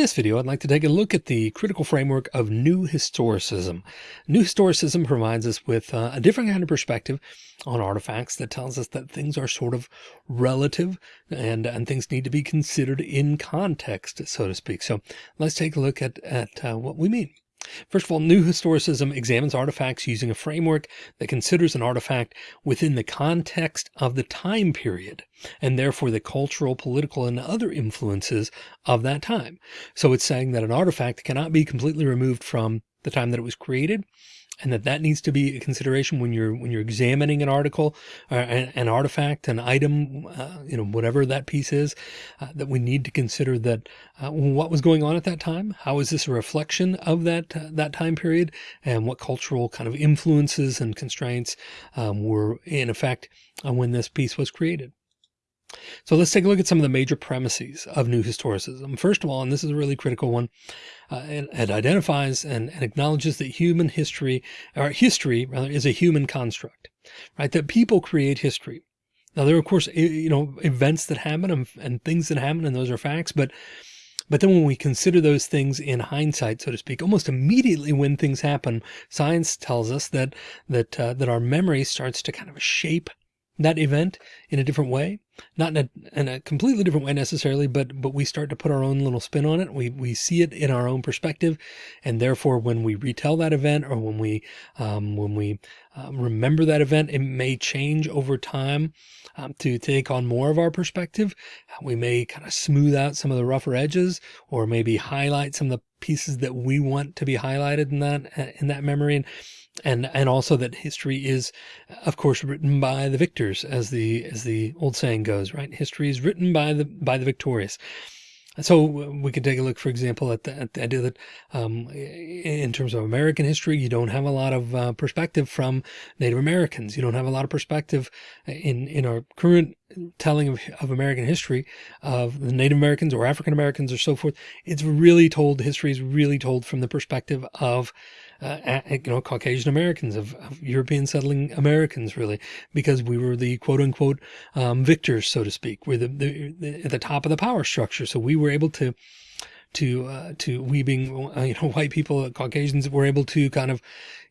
In this video, I'd like to take a look at the critical framework of New Historicism. New Historicism provides us with uh, a different kind of perspective on artifacts that tells us that things are sort of relative and, and things need to be considered in context, so to speak. So let's take a look at, at uh, what we mean. First of all, New Historicism examines artifacts using a framework that considers an artifact within the context of the time period and therefore the cultural, political, and other influences of that time. So it's saying that an artifact cannot be completely removed from the time that it was created and that that needs to be a consideration when you're when you're examining an article or uh, an, an artifact an item uh, you know whatever that piece is uh, that we need to consider that uh, what was going on at that time how is this a reflection of that uh, that time period and what cultural kind of influences and constraints um, were in effect uh, when this piece was created so let's take a look at some of the major premises of New Historicism. First of all, and this is a really critical one, uh, it, it, identifies and, and, acknowledges that human history, or history rather, is a human construct, right? That people create history. Now there are of course, you know, events that happen and, and things that happen and those are facts, but but then when we consider those things in hindsight, so to speak, almost immediately when things happen, science tells us that that uh, that our memory starts to kind of shape that event in a different way, not in a, in a, completely different way necessarily, but, but we start to put our own little spin on it. We, we see it in our own perspective. And therefore, when we retell that event or when we, um, when we um, remember that event, it may change over time um, to take on more of our perspective. We may kind of smooth out some of the rougher edges or maybe highlight some of the pieces that we want to be highlighted in that, in that memory. And, and and also that history is of course written by the victors as the as the old saying goes right history is written by the by the victorious so we could take a look, for example, at the, at the idea that um, in terms of American history, you don't have a lot of uh, perspective from Native Americans. You don't have a lot of perspective in, in our current telling of, of American history of the Native Americans or African Americans or so forth. It's really told, history is really told from the perspective of uh, you know, Caucasian Americans, of, of, European settling Americans, really, because we were the quote unquote um, victors, so to speak. We're the, the, the, at the top of the power structure. So we were able to, to, uh, to we being, uh, you know, white people, Caucasians were able to kind of,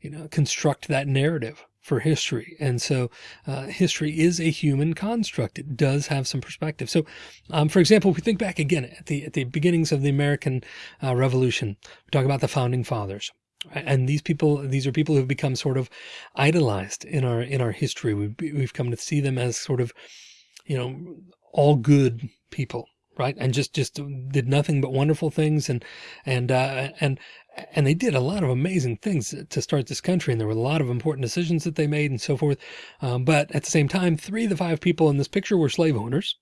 you know, construct that narrative for history. And so uh, history is a human construct. It does have some perspective. So, um, for example, if we think back again at the, at the beginnings of the American uh, Revolution, we talk about the founding fathers and these people these are people who have become sort of idolized in our in our history. We've, we've come to see them as sort of you know all good people right? And just just did nothing but wonderful things and and uh and and they did a lot of amazing things to start this country. And there were a lot of important decisions that they made and so forth. Um, but at the same time, three of the five people in this picture were slave owners.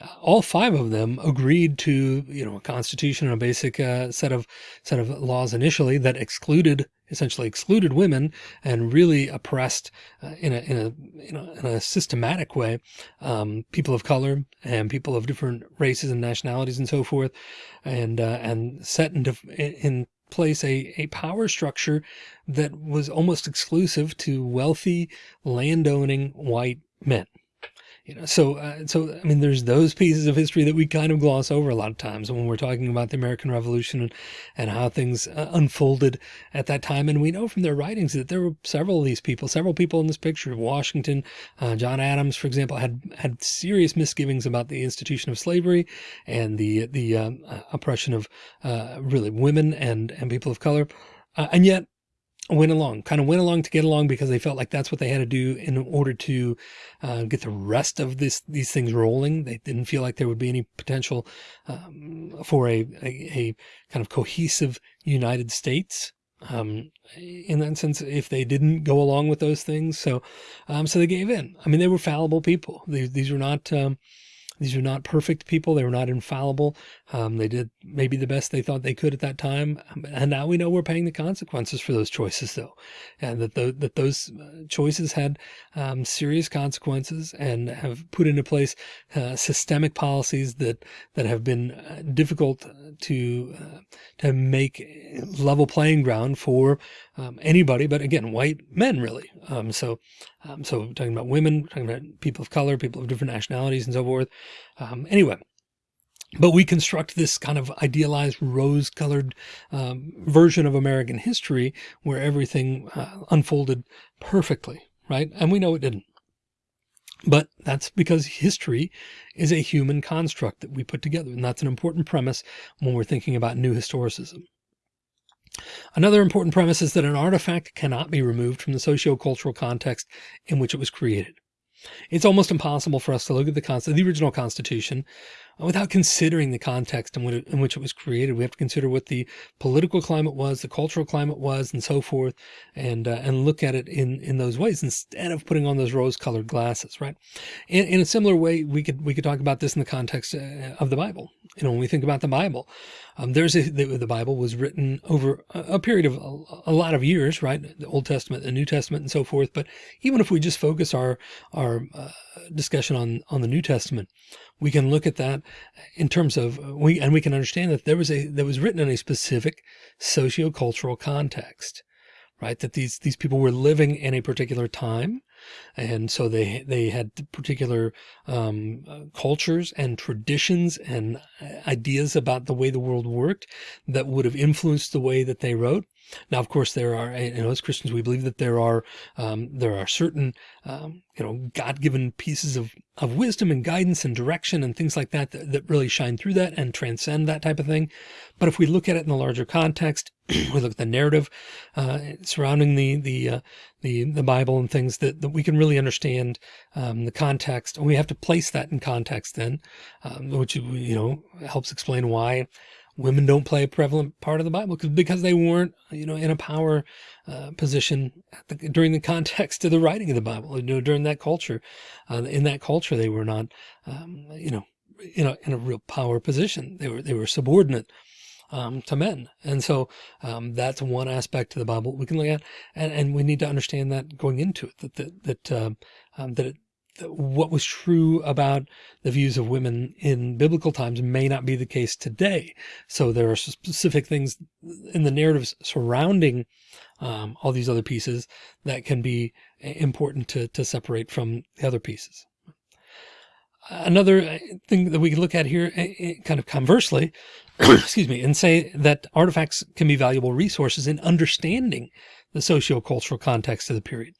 Uh, all five of them agreed to, you know, a constitution and a basic uh, set of set of laws initially that excluded essentially excluded women and really oppressed uh, in, a, in, a, in, a, in a systematic way um, people of color and people of different races and nationalities and so forth and uh, and set into in place a, a power structure that was almost exclusive to wealthy landowning white men. You know, so, uh, so, I mean, there's those pieces of history that we kind of gloss over a lot of times when we're talking about the American Revolution and, and how things uh, unfolded at that time. And we know from their writings that there were several of these people, several people in this picture, of Washington, uh, John Adams, for example, had, had serious misgivings about the institution of slavery and the, the um, oppression of uh, really women and, and people of color. And yet went along, kind of went along to get along because they felt like that's what they had to do in order to uh, get the rest of this these things rolling. They didn't feel like there would be any potential um, for a, a, a, kind of cohesive United States. Um, in that sense, if they didn't go along with those things, so um, so they gave in. I mean, they were fallible people. These these were not um, these are not perfect people. They were not infallible. Um, they did maybe the best they thought they could at that time. And now we know we're paying the consequences for those choices though. And that, the, that those uh, choices had um, serious consequences and have put into place uh, systemic policies that, that have been uh, difficult to, uh, to make level playing ground for um, anybody, but again, white men really. Um, so, um, so talking about women, talking about people of color, people of different nationalities and so forth. Um, anyway, but we construct this kind of idealized rose colored um, version of American history where everything uh, unfolded perfectly, right? And we know it didn't. But that's because history is a human construct that we put together. And that's an important premise when we're thinking about new historicism. Another important premise is that an artifact cannot be removed from the socio-cultural context in which it was created. It's almost impossible for us to look at the, the original Constitution without considering the context in, it, in which it was created. We have to consider what the political climate was, the cultural climate was, and so forth, and uh, and look at it in in those ways instead of putting on those rose-colored glasses, right? In, in a similar way, we could we could talk about this in the context uh, of the Bible. You know, when we think about the Bible, um, there's a, the, the, Bible was written over a, a period of a, a, lot of years, right? The Old Testament, the New Testament, and so forth. But even if we just focus our our uh, discussion on on the New Testament, we can look at that in terms of uh, we and we can understand that there was a that was written in a specific socio-cultural context right? That these these people were living in a particular time and so they they had particular um, uh, cultures and traditions and uh, ideas about the way the world worked that would have influenced the way that they wrote now, of course, there are, you know, as Christians, we believe that there are, um, there are certain, um, you know, God-given pieces of, of wisdom and guidance and direction and things like that, that, that really shine through that and transcend that type of thing. But if we look at it in the larger context, we look at the narrative uh, surrounding the the uh, the the Bible and things that, that we can really understand um, the context, and we have to place that in context then, um, which you know helps explain why women don't play a prevalent part of the Bible because because they weren't, you know, in a power uh, position the, during the context of the writing of the Bible. You know, during that culture, uh, in that culture, they were not, um, you know, in a in a real power position. They were they were subordinate. Um, to men. And so um, that's one aspect of the Bible we can look at. And, and we need to understand that going into it, that, that, that, um, um that it, what was true about the views of women in biblical times may not be the case today. So there are specific things in the narratives surrounding um, all these other pieces that can be important to, to separate from the other pieces. Another uh, thing that we can look at here, uh, uh, kind of conversely, excuse me, and say that artifacts can be valuable resources in understanding the socio-cultural context of the period.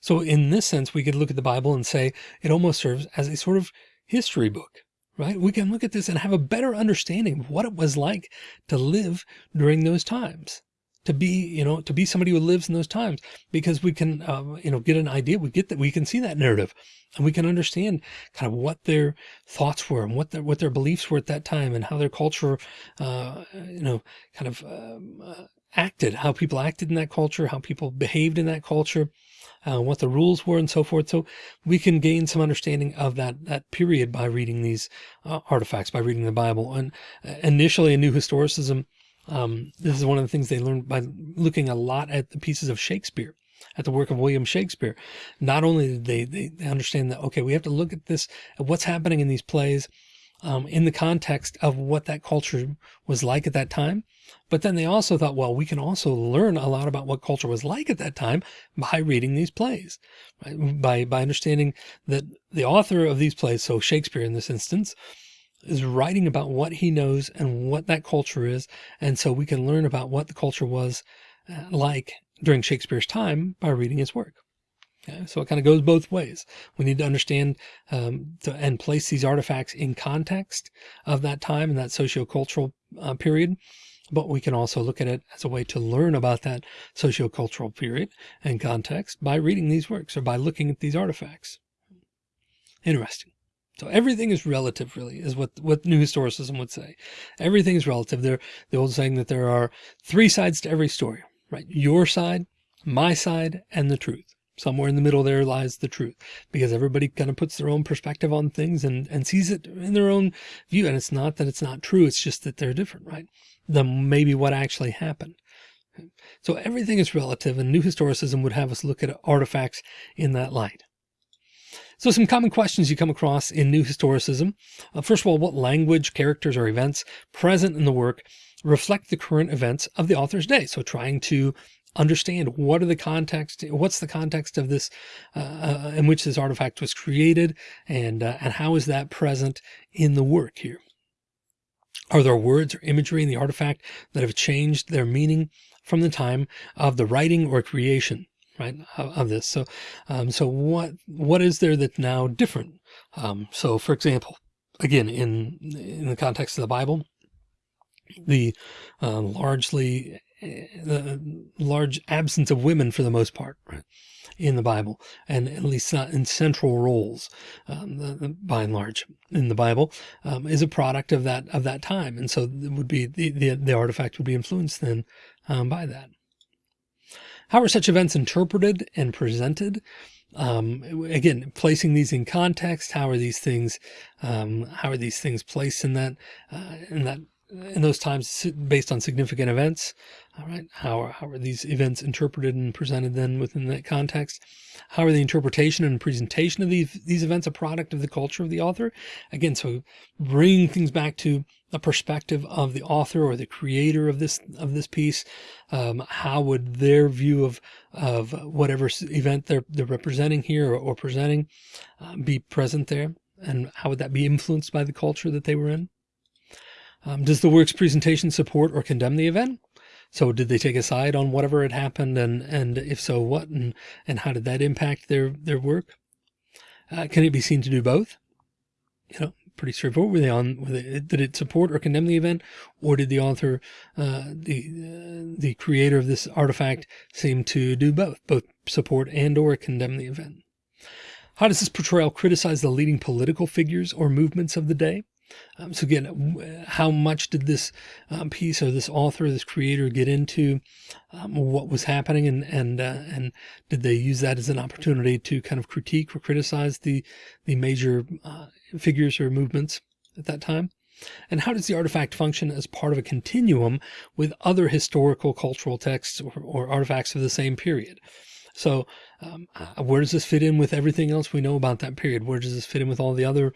So in this sense, we could look at the Bible and say it almost serves as a sort of history book, right? We can look at this and have a better understanding of what it was like to live during those times to be, you know, to be somebody who lives in those times because we can, uh, you know, get an idea. We get that we can see that narrative and we can understand kind of what their thoughts were and what their, what their beliefs were at that time and how their culture, uh, you know, kind of, um, uh, acted, how people acted in that culture, how people behaved in that culture, uh, what the rules were and so forth. So we can gain some understanding of that, that period by reading these uh, artifacts, by reading the Bible. And uh, initially in New Historicism, um, this is one of the things they learned by looking a lot at the pieces of Shakespeare at the work of William Shakespeare. Not only did they, they understand that, okay, we have to look at this, at what's happening in these plays, um, in the context of what that culture was like at that time. But then they also thought, well, we can also learn a lot about what culture was like at that time by reading these plays, right? by, by understanding that the author of these plays, so Shakespeare in this instance, is writing about what he knows and what that culture is. And so we can learn about what the culture was uh, like during Shakespeare's time by reading his work. Okay, so it kind of goes both ways. We need to understand um, to, and place these artifacts in context of that time and that sociocultural uh, period. But we can also look at it as a way to learn about that sociocultural period and context by reading these works or by looking at these artifacts. Interesting. So everything is relative, really, is what, what New Historicism would say. Everything is relative. There, the old saying that there are three sides to every story, right? Your side, my side, and the truth somewhere in the middle there lies the truth because everybody kind of puts their own perspective on things and, and sees it in their own view. And it's not that it's not true. It's just that they're different, right? Than maybe what actually happened. So everything is relative and new historicism would have us look at artifacts in that light. So some common questions you come across in new historicism. Uh, first of all, what language, characters, or events present in the work reflect the current events of the author's day? So trying to understand what are the context, what's the context of this, uh, uh, in which this artifact was created and, uh, and how is that present in the work here. Are there words or imagery in the artifact that have changed their meaning from the time of the writing or creation? Right of, this. So, um, so what, what is there that's now different? Um, so for example, again, in, in the context of the Bible, the uh, largely the large absence of women for the most part right, in the Bible, and at least not in central roles, um, the, the, by and large in the Bible, um, is a product of that of that time, and so it would be the the, the artifact would be influenced then um, by that. How are such events interpreted and presented? Um, again, placing these in context, how are these things, um, how are these things placed in that, uh, in that in those times based on significant events. All right. How are, how are these events interpreted and presented then within that context? How are the interpretation and presentation of these, these events a product of the culture of the author? Again, so bringing things back to the perspective of the author or the creator of this, of this piece. Um, how would their view of, of whatever event they're, they're representing here or, or presenting uh, be present there? And how would that be influenced by the culture that they were in? Um, does the work's presentation support or condemn the event? So did they take a side on whatever had happened? And, and if so, what, and, and how did that impact their, their work? Uh, can it be seen to do both? You know, pretty straightforward. Were they on, were they, did it support or condemn the event? Or did the author, uh, the, uh, the creator of this artifact seem to do both, both support and or condemn the event? How does this portrayal criticize the leading political figures or movements of the day? Um, so again, how much did this um, piece or this author, this creator get into um, what was happening and, and, uh, and did they use that as an opportunity to kind of critique or criticize the, the major uh, figures or movements at that time? And how does the artifact function as part of a continuum with other historical cultural texts or, or artifacts of the same period? So um, uh, where does this fit in with everything else we know about that period? Where does this fit in with all the other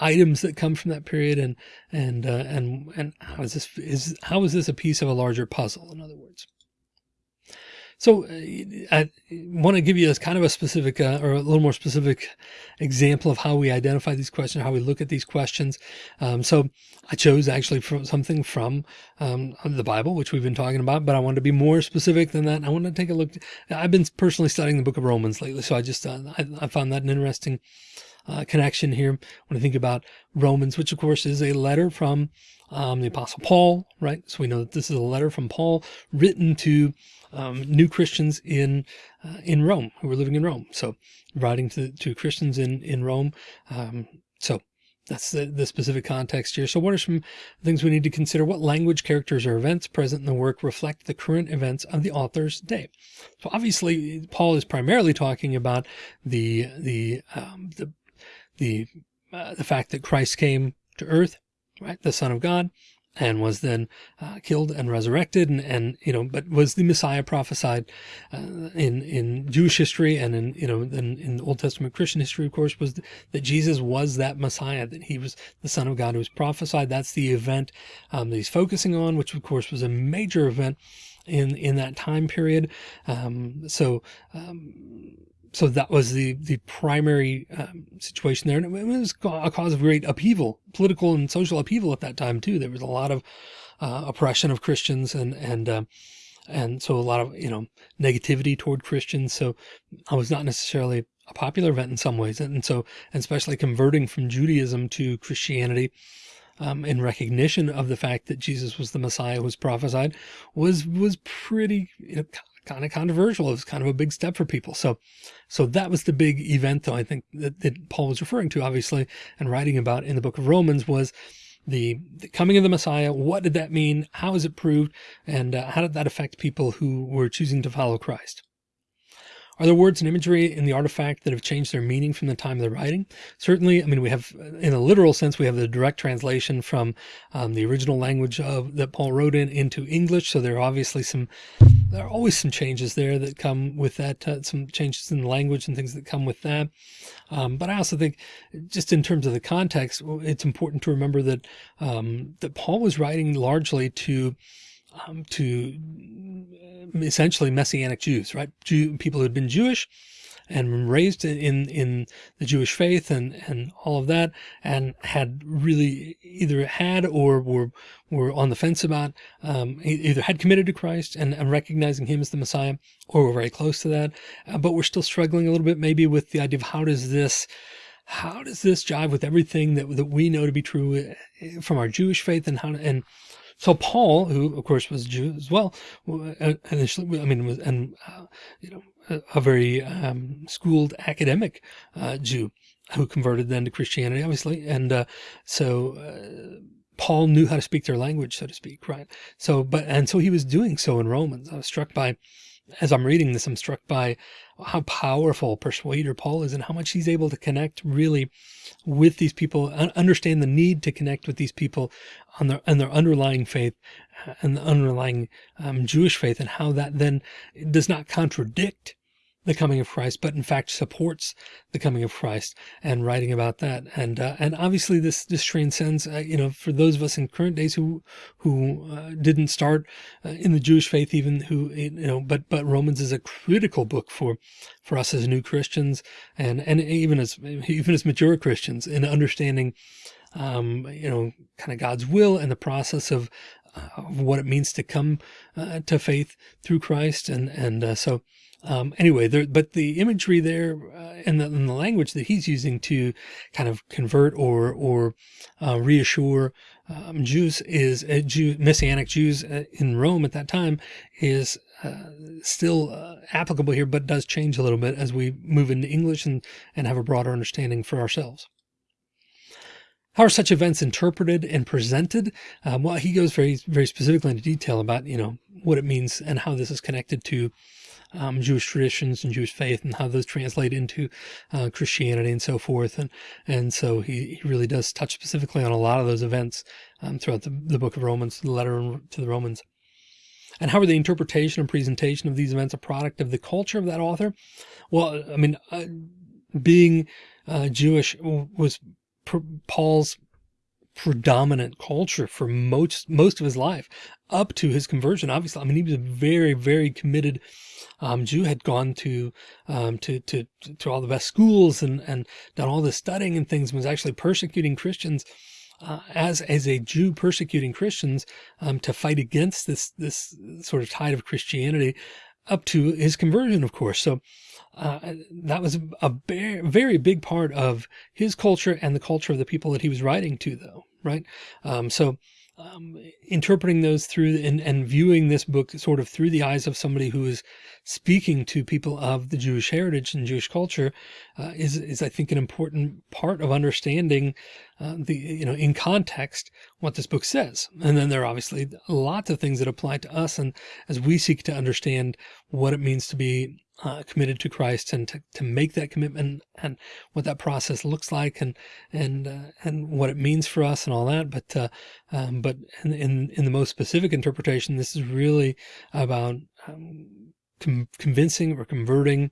items that come from that period and and uh, and and how is this is how is this a piece of a larger puzzle in other words so uh, I want to give you a kind of a specific uh, or a little more specific example of how we identify these questions, how we look at these questions. Um, so I chose actually from something from um, the Bible, which we've been talking about, but I wanted to be more specific than that. I want to take a look. I've been personally studying the book of Romans lately, so I just uh, I, I found that an interesting uh, connection here when I think about Romans, which of course is a letter from um, the apostle Paul, right? So we know that this is a letter from Paul written to um, new Christians in uh, in Rome who were living in Rome. So writing to, to Christians in, in Rome. Um, so that's the, the specific context here. So what are some things we need to consider? What language, characters, or events present in the work reflect the current events of the author's day? So obviously Paul is primarily talking about the, the, um, the the uh, the fact that Christ came to earth, right, the Son of God, and was then uh, killed and resurrected, and and you know, but was the Messiah prophesied uh, in in Jewish history and in you know in, in Old Testament Christian history, of course, was that Jesus was that Messiah, that he was the Son of God who was prophesied. That's the event um, that he's focusing on, which of course was a major event in in that time period. Um, so. Um, so that was the the primary um, situation there, and it was a cause of great upheaval, political and social upheaval at that time too. There was a lot of uh, oppression of Christians, and and uh, and so a lot of you know negativity toward Christians. So I was not necessarily a popular event in some ways, and so and especially converting from Judaism to Christianity. Um, in recognition of the fact that Jesus was the Messiah who was prophesied was was pretty you know, kind of controversial. It was kind of a big step for people. So, so that was the big event though, I think that, that Paul was referring to obviously and writing about in the book of Romans was the, the coming of the Messiah. What did that mean? How is it proved? And uh, how did that affect people who were choosing to follow Christ? Are there words and imagery in the artifact that have changed their meaning from the time of the writing? Certainly, I mean, we have, in a literal sense, we have the direct translation from um, the original language of that Paul wrote in into English. So there are obviously some, there are always some changes there that come with that, uh, some changes in the language and things that come with that. Um, but I also think just in terms of the context, it's important to remember that, um, that Paul was writing largely to, um, to essentially Messianic Jews, right? Jew, people who had been Jewish and raised in in the Jewish faith and and all of that, and had really either had or were were on the fence about um, either had committed to Christ and, and, recognizing Him as the Messiah, or were very close to that, uh, but we're still struggling a little bit maybe with the idea of how does this how does this jive with everything that that we know to be true uh, from our Jewish faith and how and so Paul, who of course was Jew as well, uh, initially, I mean, was, and, uh, you know, a, very um, schooled academic uh, Jew who converted then to Christianity, obviously. And uh, so uh, Paul knew how to speak their language, so to speak, right? So, but, and so he was doing so in Romans. I was struck by, as I'm reading this, I'm struck by how powerful persuader Paul is and how much he's able to connect really with these people, understand the need to connect with these people on their, their underlying faith uh, and the underlying um, Jewish faith and how that then does not contradict the coming of Christ, but in fact supports the coming of Christ and writing about that. And, uh, and obviously this, this transcends, uh, you know, for those of us in current days who, who, uh, didn't start uh, in the Jewish faith, even who, you know, but, but Romans is a critical book for, for us as new Christians and, and even as, even as mature Christians in understanding, um, you know, kind of God's will and the process of, of what it means to come uh, to faith through Christ. And, and uh, so, um, anyway, there, but the imagery there uh, and, the, and, the, language that he's using to kind of convert or or uh, reassure um, Jews is uh, Jew, Messianic Jews uh, in Rome at that time is uh, still uh, applicable here, but does change a little bit as we move into English and, and have a broader understanding for ourselves. How are such events interpreted and presented? Um, well, he goes very, very specifically into detail about, you know, what it means and how this is connected to um, Jewish traditions and Jewish faith and how those translate into uh, Christianity and so forth. And, and so he, he really does touch specifically on a lot of those events um, throughout the, the book of Romans, the letter to the Romans. And how are the interpretation and presentation of these events a product of the culture of that author? Well, I mean, uh, being uh, Jewish was Paul's predominant culture for most most of his life up to his conversion obviously. I mean he was a very very committed um, Jew had gone to, um, to, to, to all the best schools and, and done all this studying and things and was actually persecuting Christians uh, as as a Jew persecuting Christians um, to fight against this this sort of tide of Christianity up to his conversion, of course. So uh, that was a very, big part of his culture and the culture of the people that he was writing to, though, right? Um, so um, interpreting those through and, and viewing this book sort of through the eyes of somebody who is speaking to people of the Jewish heritage and Jewish culture uh, is, is I think an important part of understanding uh, the, you know, in context, what this book says. And then there are obviously lots of things that apply to us. And as we seek to understand what it means to be uh, committed to Christ and to, to make that commitment and what that process looks like and, and, uh, and what it means for us and all that. But, uh, um, but in, in, in, the most specific interpretation, this is really about um, convincing or converting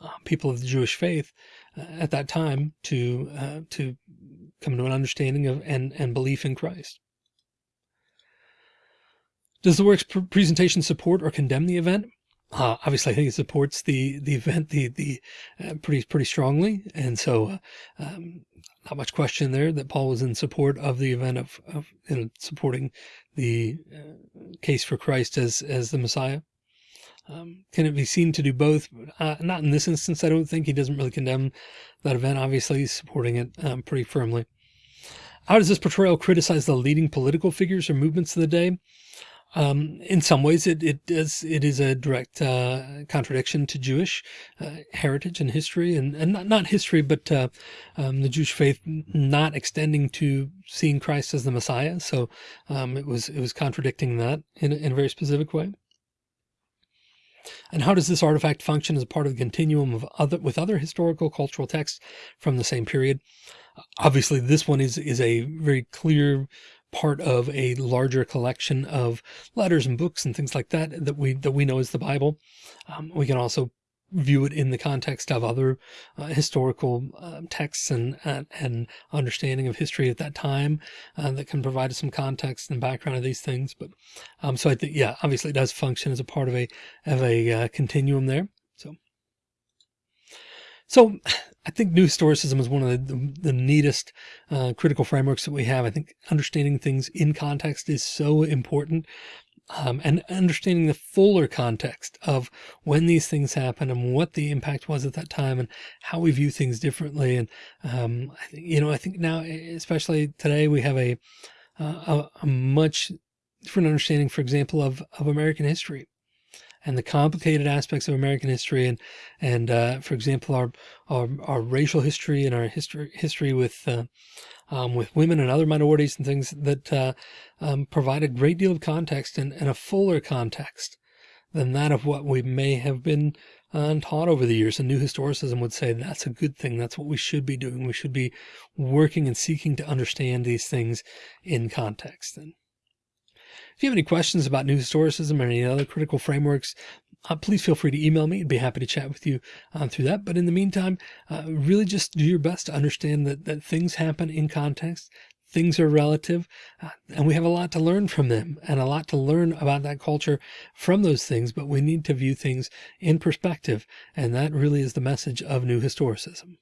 uh, people of the Jewish faith uh, at that time to, uh, to come to an understanding of and, and belief in Christ. Does the work's presentation support or condemn the event? Uh, obviously, I think it supports the the event the the uh, pretty pretty strongly, and so uh, um, not much question there that Paul was in support of the event of, of know, supporting the uh, case for Christ as as the Messiah. Um, can it be seen to do both? Uh, not in this instance. I don't think he doesn't really condemn that event. Obviously, he's supporting it um, pretty firmly. How does this portrayal criticize the leading political figures or movements of the day? Um, in some ways, it, it is it is a direct uh, contradiction to Jewish uh, heritage and history, and, and not, not history, but uh, um, the Jewish faith not extending to seeing Christ as the Messiah. So um, it was it was contradicting that in, in a very specific way. And how does this artifact function as a part of the continuum of other with other historical cultural texts from the same period? Obviously, this one is is a very clear part of a larger collection of letters and books and things like that that we that we know as the Bible. Um, we can also view it in the context of other uh, historical uh, texts and, and, and understanding of history at that time uh, that can provide us some context and background of these things. But um, so I think yeah, obviously it does function as a part of a of a uh, continuum there. So So I think new historicism is one of the, the, the neatest uh, critical frameworks that we have. I think understanding things in context is so important. Um, and understanding the fuller context of when these things happen and what the impact was at that time and how we view things differently. And, um, you know, I think now, especially today, we have a, uh, a, a much different understanding, for example, of, of American history and the complicated aspects of American history and and uh, for example our, our, our racial history and our history history with uh, um, with women and other minorities and things that uh, um, provide a great deal of context and, and, a fuller context than that of what we may have been uh, taught over the years. And new historicism would say that's a good thing. That's what we should be doing. We should be working and seeking to understand these things in context. And if you have any questions about new historicism or any other critical frameworks, uh, please feel free to email me. I'd be happy to chat with you um, through that. But in the meantime, uh, really just do your best to understand that, that things happen in context. Things are relative uh, and we have a lot to learn from them and a lot to learn about that culture from those things, but we need to view things in perspective. And that really is the message of new historicism.